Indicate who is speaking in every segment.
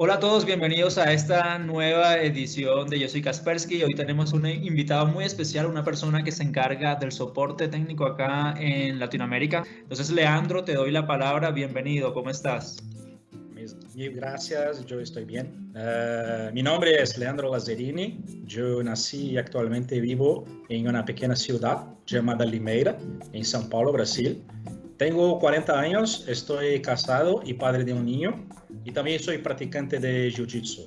Speaker 1: Hola a todos, bienvenidos a esta nueva edición de Yo Soy Kaspersky. Hoy tenemos un invitado muy especial, una persona que se encarga del soporte técnico acá en Latinoamérica. Entonces, Leandro, te doy la palabra. Bienvenido, ¿cómo estás?
Speaker 2: Mil gracias, yo estoy bien. Uh, mi nombre es Leandro Lazzarini. Yo nací y actualmente vivo en una pequeña ciudad llamada Limeira, en São Paulo, Brasil. Tengo 40 años, estoy casado y padre de un niño y también soy practicante de Jiu-Jitsu.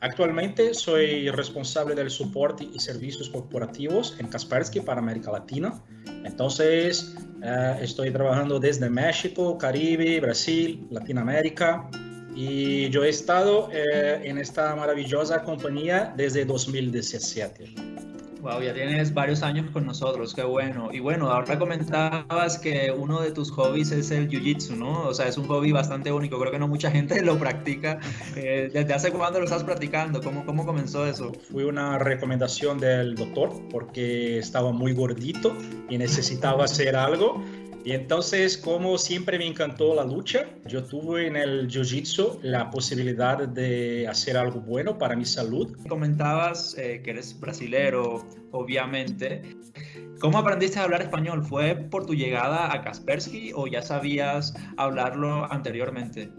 Speaker 2: Actualmente soy responsable del soporte y servicios corporativos en Kaspersky para América Latina. Entonces, uh, estoy trabajando desde México, Caribe, Brasil, Latinoamérica y yo he estado uh, en esta maravillosa compañía desde 2017.
Speaker 1: Wow, ya tienes varios años con nosotros, qué bueno. Y bueno, ahora comentabas que uno de tus hobbies es el jiu-jitsu, ¿no? O sea, es un hobby bastante único, creo que no mucha gente lo practica. Eh, ¿Desde hace cuándo lo estás practicando? ¿Cómo, ¿Cómo comenzó eso?
Speaker 2: Fue una recomendación del doctor porque estaba muy gordito y necesitaba hacer algo y entonces, como siempre me encantó la lucha, yo tuve en el Jiu-Jitsu la posibilidad de hacer algo bueno para mi salud.
Speaker 1: Comentabas eh, que eres brasilero, obviamente. ¿Cómo aprendiste a hablar español? ¿Fue por tu llegada a Kaspersky o ya sabías hablarlo anteriormente?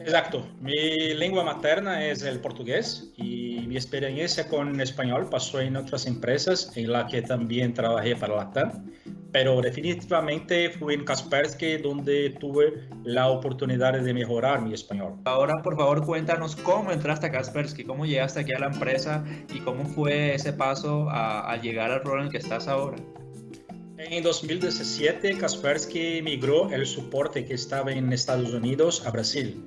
Speaker 2: Exacto, mi lengua materna es el portugués y mi experiencia con español pasó en otras empresas en las que también trabajé para la TAM pero definitivamente fue en Kaspersky donde tuve la oportunidad de mejorar mi español.
Speaker 1: Ahora, por favor, cuéntanos cómo entraste a Kaspersky, cómo llegaste aquí a la empresa y cómo fue ese paso a, a llegar al rol en el que estás ahora.
Speaker 2: En 2017, Kaspersky migró el soporte que estaba en Estados Unidos a Brasil.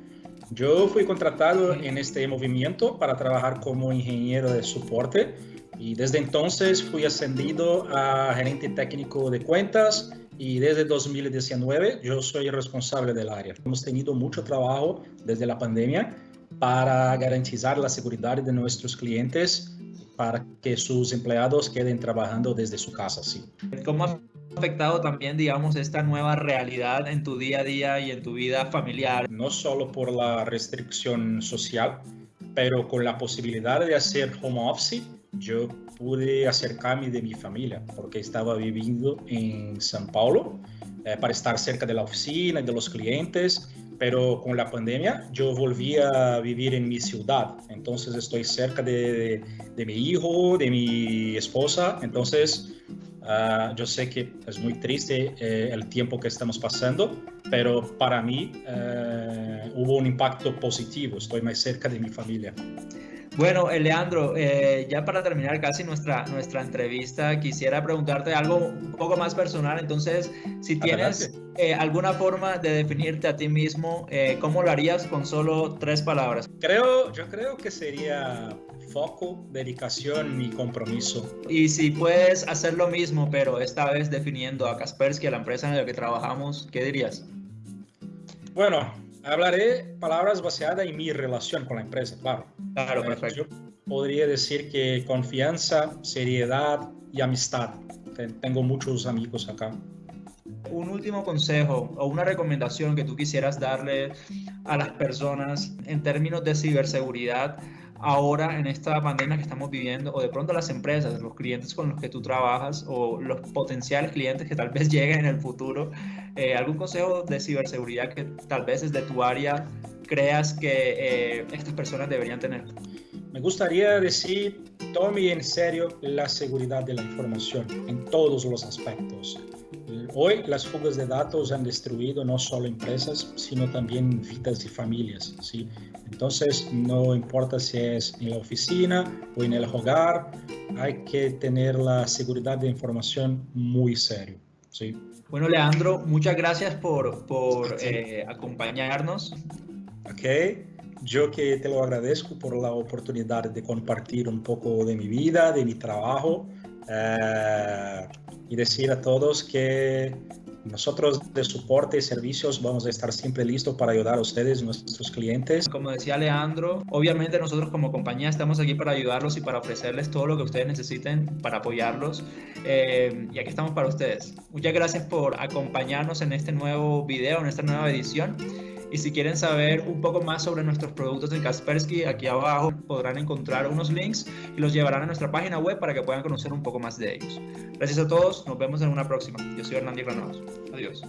Speaker 2: Yo fui contratado en este movimiento para trabajar como ingeniero de soporte y desde entonces fui ascendido a gerente técnico de cuentas y desde 2019 yo soy responsable del área. Hemos tenido mucho trabajo desde la pandemia para garantizar la seguridad de nuestros clientes para que sus empleados queden trabajando desde su casa. Sí.
Speaker 1: ¿Cómo ha afectado también, digamos, esta nueva realidad en tu día a día y en tu vida familiar?
Speaker 2: No solo por la restricción social, pero con la posibilidad de hacer home office yo pude acercarme de mi familia porque estaba viviendo en São Paulo eh, para estar cerca de la oficina y de los clientes, pero con la pandemia yo volví a vivir en mi ciudad, entonces estoy cerca de, de, mi hijo, de mi esposa, entonces uh, yo sé que es muy triste eh, el tiempo que estamos pasando, pero para mí uh, hubo un impacto positivo, estoy más cerca de mi familia.
Speaker 1: Bueno, eh, Leandro, eh, ya para terminar casi nuestra, nuestra entrevista, quisiera preguntarte algo un poco más personal. Entonces, si tienes eh, alguna forma de definirte a ti mismo, ¿cómo lo harías con solo tres palabras?
Speaker 2: Creo, yo creo que sería foco, dedicación y compromiso.
Speaker 1: Y si puedes hacer lo mismo, pero esta vez definiendo a Kaspersky, a la empresa en la que trabajamos, ¿qué dirías?
Speaker 2: Bueno, hablaré palabras basadas en mi relación con la empresa, claro.
Speaker 1: Claro, perfecto. Yo
Speaker 2: podría decir que confianza, seriedad y amistad. Tengo muchos amigos acá.
Speaker 1: Un último consejo o una recomendación que tú quisieras darle a las personas en términos de ciberseguridad ahora en esta pandemia que estamos viviendo o de pronto las empresas, los clientes con los que tú trabajas o los potenciales clientes que tal vez lleguen en el futuro, eh, algún consejo de ciberseguridad que tal vez desde tu área creas que eh, estas personas deberían tener?
Speaker 2: Me gustaría decir, tome en serio la seguridad de la información en todos los aspectos. Hoy las fugas de datos han destruido no solo empresas, sino también vidas y familias. ¿sí? Entonces, no importa si es en la oficina o en el hogar, hay que tener la seguridad de información muy serio. ¿sí?
Speaker 1: Bueno, Leandro, muchas gracias por, por eh, acompañarnos.
Speaker 2: Ok, yo que te lo agradezco por la oportunidad de compartir un poco de mi vida, de mi trabajo eh, y decir a todos que nosotros de soporte y servicios vamos a estar siempre listos para ayudar a ustedes, nuestros clientes.
Speaker 1: Como decía Leandro, obviamente nosotros como compañía estamos aquí para ayudarlos y para ofrecerles todo lo que ustedes necesiten para apoyarlos. Eh, y aquí estamos para ustedes. Muchas gracias por acompañarnos en este nuevo video, en esta nueva edición. Y si quieren saber un poco más sobre nuestros productos en Kaspersky, aquí abajo podrán encontrar unos links y los llevarán a nuestra página web para que puedan conocer un poco más de ellos. Gracias a todos, nos vemos en una próxima. Yo soy Hernán Granados. Adiós.